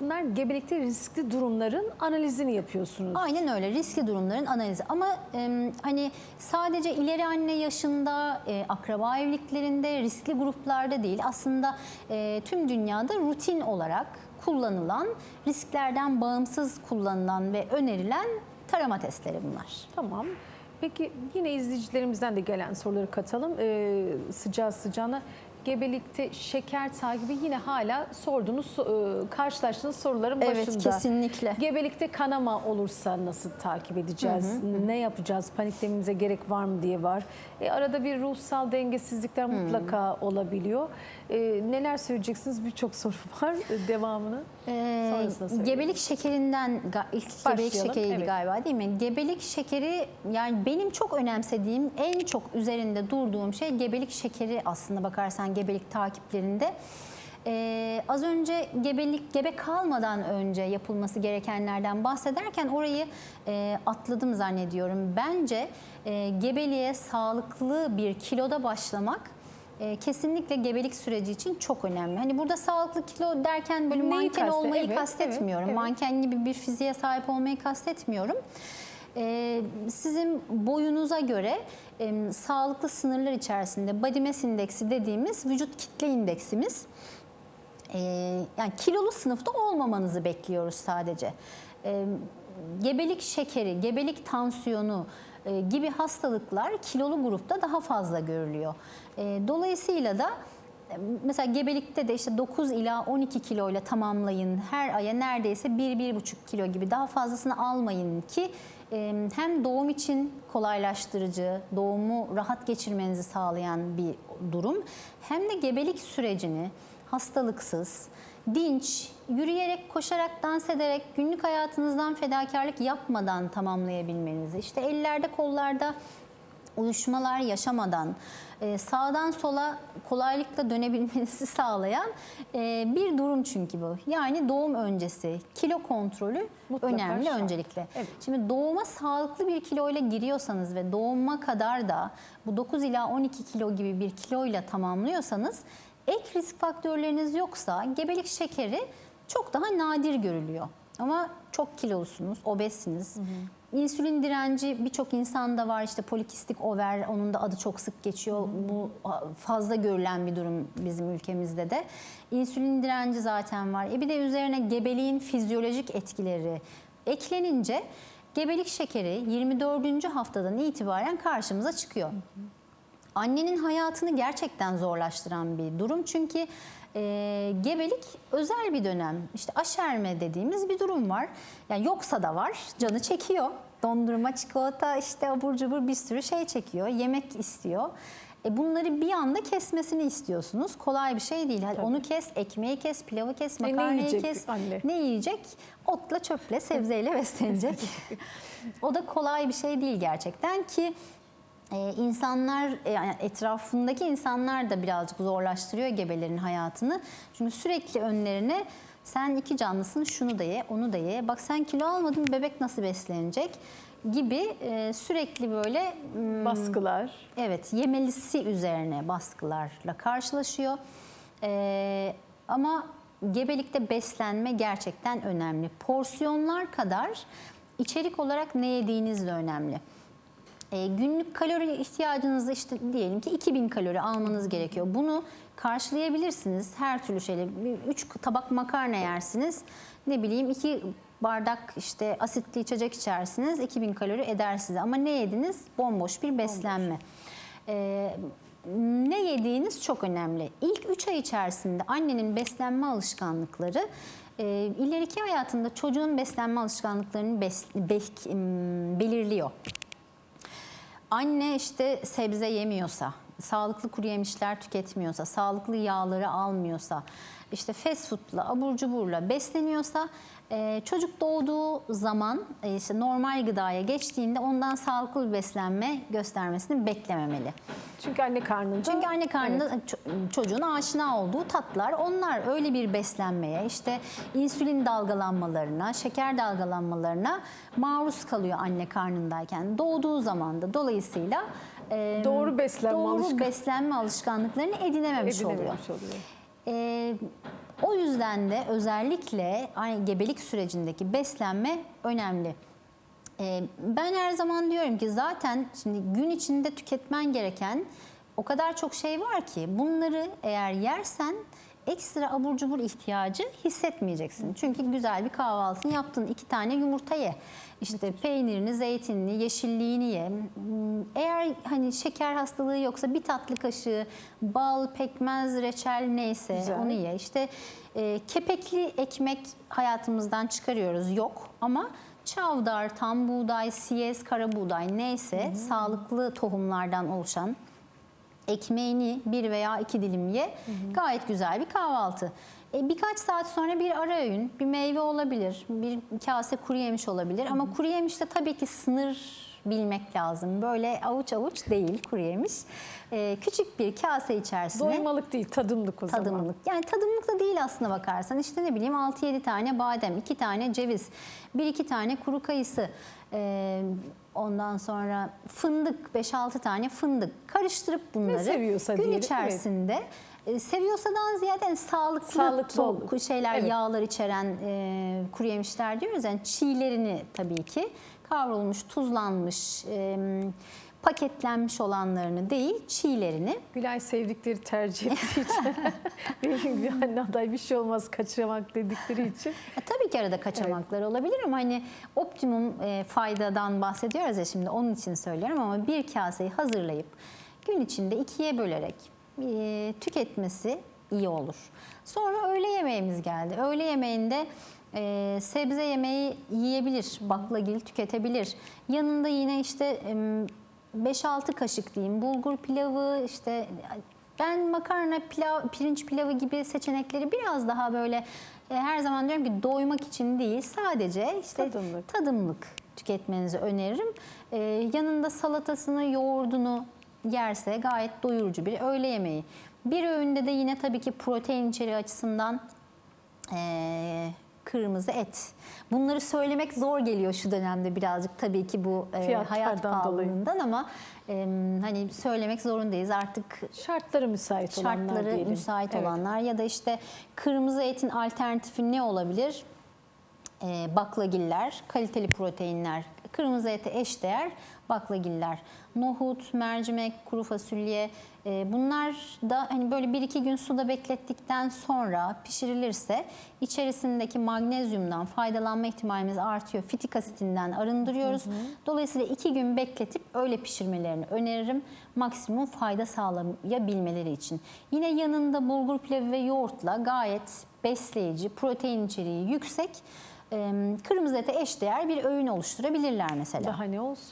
Bunlar gebelikte riskli durumların analizini yapıyorsunuz. Aynen öyle riskli durumların analizi ama e, hani sadece ileri anne yaşında e, akraba evliliklerinde riskli gruplarda değil aslında e, tüm dünyada rutin olarak kullanılan risklerden bağımsız kullanılan ve önerilen tarama testleri bunlar. Tamam. Peki yine izleyicilerimizden de gelen soruları katalım. Ee, sıcağı sıcağına gebelikte şeker takibi yine hala sorduğunuz, e, karşılaştığınız soruların Evet, başında. kesinlikle. Gebelikte kanama olursa nasıl takip edeceğiz? Ne yapacağız? Paniklememize gerek var mı diye var. E, arada bir ruhsal dengesizlikler mutlaka olabiliyor. E, neler söyleyeceksiniz? Birçok soru var. Devamını Ee, sonrasında gebelik şekerinden ilk gebelik Başlayalım, şekeriydi evet. galiba değil mi? Gebelik şekeri yani benim çok önemsediğim, en çok üzerinde durduğum şey gebelik şekeri aslında bakarsan gebelik takiplerinde. Ee, az önce gebelik gebe kalmadan önce yapılması gerekenlerden bahsederken orayı e, atladım zannediyorum. Bence e, gebeliğe sağlıklı bir kiloda başlamak e, kesinlikle gebelik süreci için çok önemli. Hani burada sağlıklı kilo derken böyle Neyi manken kaste- olmayı evet, kastetmiyorum. evet, evet. Manken gibi bir fiziğe sahip olmayı kastetmiyorum. E, sizin boyunuza göre sağlıklı sınırlar içerisinde body mass indeksi dediğimiz vücut kitle indeksimiz e, yani kilolu sınıfta olmamanızı bekliyoruz sadece. Gebelik şekeri, gebelik tansiyonu e, gibi hastalıklar kilolu grupta daha fazla görülüyor. E, dolayısıyla da mesela gebelikte de işte 9 ila 12 kilo ile tamamlayın. Her aya neredeyse 1-1,5 kilo gibi daha fazlasını almayın ki hem doğum için kolaylaştırıcı, doğumu rahat geçirmenizi sağlayan bir durum hem de gebelik sürecini hastalıksız, dinç, yürüyerek, koşarak, dans ederek, günlük hayatınızdan fedakarlık yapmadan tamamlayabilmenizi, işte ellerde, kollarda uyuşmalar yaşamadan, e, sağdan sola kolaylıkla dönebilmenizi sağlayan e, bir durum çünkü bu. Yani doğum öncesi kilo kontrolü Mutlaka önemli şart. öncelikle. Evet. Şimdi doğuma sağlıklı bir kiloyla giriyorsanız ve doğuma kadar da bu 9 ila 12 kilo gibi bir kiloyla tamamlıyorsanız ek risk faktörleriniz yoksa gebelik şekeri çok daha nadir görülüyor. Ama çok kilolusunuz, obezsiniz. İnsülin direnci birçok insanda var işte polikistik over onun da adı çok sık geçiyor. Bu fazla görülen bir durum bizim ülkemizde de. İnsülin direnci zaten var. E bir de üzerine gebeliğin fizyolojik etkileri eklenince gebelik şekeri 24. haftadan itibaren karşımıza çıkıyor. Annenin hayatını gerçekten zorlaştıran bir durum çünkü e, gebelik özel bir dönem. İşte aşerme dediğimiz bir durum var. Yani yoksa da var, canı çekiyor. Dondurma, çikolata, işte abur cubur bir sürü şey çekiyor. Yemek istiyor. E bunları bir anda kesmesini istiyorsunuz. Kolay bir şey değil. Hadi onu kes, ekmeği kes, pilavı kes, E, makarnayı kes. anne? Ne yiyecek? Otla, çöple, sebzeyle beslenecek. o da kolay bir şey değil gerçekten ki ee, insanlar e, yani etrafındaki insanlar da birazcık zorlaştırıyor gebelerin hayatını. Çünkü sürekli önlerine sen iki canlısın şunu da ye onu da ye. Bak sen kilo almadın bebek nasıl beslenecek gibi e, sürekli böyle m, baskılar. Evet, yemelisi üzerine baskılarla karşılaşıyor. Ee, ama gebelikte beslenme gerçekten önemli. Porsiyonlar kadar içerik olarak ne yediğiniz de önemli. Ee, günlük kalori ihtiyacınızı işte diyelim ki 2000 kalori almanız gerekiyor. Bunu karşılayabilirsiniz her türlü şeyle. 3 tabak makarna yersiniz. Ne bileyim 2 bardak işte asitli içecek içersiniz 2000 kalori eder size. Ama ne yediniz? Bomboş bir beslenme. Ee, ne yediğiniz çok önemli. İlk 3 ay içerisinde annenin beslenme alışkanlıkları e, ileriki hayatında çocuğun beslenme alışkanlıklarını bes, em, belirliyor. Anne işte sebze yemiyorsa, sağlıklı kuru yemişler tüketmiyorsa, sağlıklı yağları almıyorsa, işte fast foodla, abur cuburla besleniyorsa e, çocuk doğduğu zaman e, işte normal gıdaya geçtiğinde ondan sağlıklı bir beslenme göstermesini beklememeli. Çünkü anne karnında. Çünkü anne karnında ço- çocuğun aşina olduğu tatlar onlar öyle bir beslenmeye işte insülin dalgalanmalarına, şeker dalgalanmalarına maruz kalıyor anne karnındayken doğduğu zaman da dolayısıyla e, Doğru beslenme doğru alışkan- beslenme alışkanlıklarını edinememiş, oluyor. edinememiş oluyor. E, O yüzden de özellikle aynı gebelik sürecindeki beslenme önemli. Ee, ben her zaman diyorum ki zaten şimdi gün içinde tüketmen gereken o kadar çok şey var ki bunları eğer yersen ekstra abur cubur ihtiyacı hissetmeyeceksin. Çünkü güzel bir kahvaltını yaptın. iki tane yumurta ye. İşte peynirini, zeytinini, yeşilliğini ye. Hmm, Eğer hani şeker hastalığı yoksa bir tatlı kaşığı bal, pekmez, reçel neyse Güzel. onu ye. İşte e, kepekli ekmek hayatımızdan çıkarıyoruz. Yok ama çavdar, tam buğday, siyez, kara buğday neyse sağlıklı tohumlardan oluşan ekmeğini bir veya iki dilim ye. Gayet güzel bir kahvaltı. E, birkaç saat sonra bir ara öğün, bir meyve olabilir, bir kase kuru yemiş olabilir. Ama kuru yemişte tabii ki sınır bilmek lazım. Böyle avuç avuç değil kuru yemiş. E, küçük bir kase içerisine Doymalık değil, tadımlık o zaman. tadımlık. Yani tadımlık da değil aslına bakarsan. İşte ne bileyim 6-7 tane badem, 2 tane ceviz, 1-2 tane kuru kayısı. Ee, ondan sonra fındık, 5-6 tane fındık. Karıştırıp bunları seviyorsa gün diyelim, içerisinde e, seviyorsadan ziyade yani sağlıklı, Sağlıklı şeyler, Evet. yağlar içeren e, kuru yemişler diyoruz. Yani çiğlerini tabii ki kavrulmuş, tuzlanmış, e, paketlenmiş olanlarını değil, çiğlerini Gülay sevdikleri tercih ettiği için benim gibi anne aday bir şey olmaz kaçırmak dedikleri için. E, tabii ki arada kaçamaklar olabilir ama hani optimum e, faydadan bahsediyoruz ya şimdi onun için söylüyorum ama bir kaseyi hazırlayıp gün içinde ikiye bölerek e, tüketmesi iyi olur. Sonra öğle yemeğimiz geldi. Öğle yemeğinde e, sebze yemeği yiyebilir, baklagil tüketebilir. Yanında yine işte em, 5-6 kaşık diyeyim bulgur pilavı işte ben makarna pilav, pirinç pilavı gibi seçenekleri biraz daha böyle e, her zaman diyorum ki doymak için değil sadece işte Tadımlık. tadımlık tüketmenizi öneririm. E, yanında salatasını, yoğurdunu yerse gayet doyurucu bir öğle yemeği. Bir öğünde de yine tabii ki protein içeriği açısından e, kırmızı et. Bunları söylemek zor geliyor şu dönemde birazcık tabii ki bu e, hayat pahalılığından ama e, hani söylemek zorundayız artık Şartları müsait olanlar şartları diyelim. müsait Evet. olanlar ya da işte kırmızı etin alternatifi ne olabilir? Ee, baklagiller, kaliteli proteinler, kırmızı ete eşdeğer baklagiller. Nohut, mercimek, kuru fasulye e, bunlar da hani böyle bir iki gün suda beklettikten sonra pişirilirse içerisindeki magnezyumdan faydalanma ihtimalimiz artıyor. Fitik asitinden arındırıyoruz. Dolayısıyla iki gün bekletip öyle pişirmelerini öneririm. Maksimum fayda sağlayabilmeleri için. Yine yanında bulgur pilavı ve yoğurtla gayet besleyici, protein içeriği yüksek, e, kırmızı ete eşdeğer bir öğün oluşturabilirler mesela. Daha ne olsun?